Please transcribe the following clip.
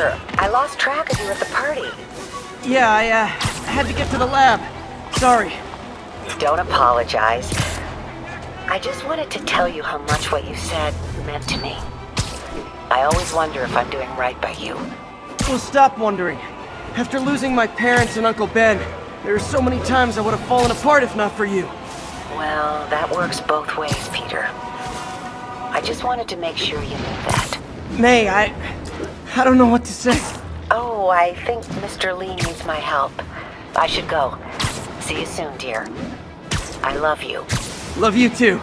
I lost track of you at the party. Yeah, I, uh, had to get to the lab. Sorry. Don't apologize. I just wanted to tell you how much what you said meant to me. I always wonder if I'm doing right by you. Well, stop wondering. After losing my parents and Uncle Ben, there are so many times I would have fallen apart if not for you. Well, that works both ways, Peter. I just wanted to make sure you knew that. May, I... I don't know what to say. Oh, I think Mr. Li needs my help. I should go. See you soon, dear. I love you. Love you too.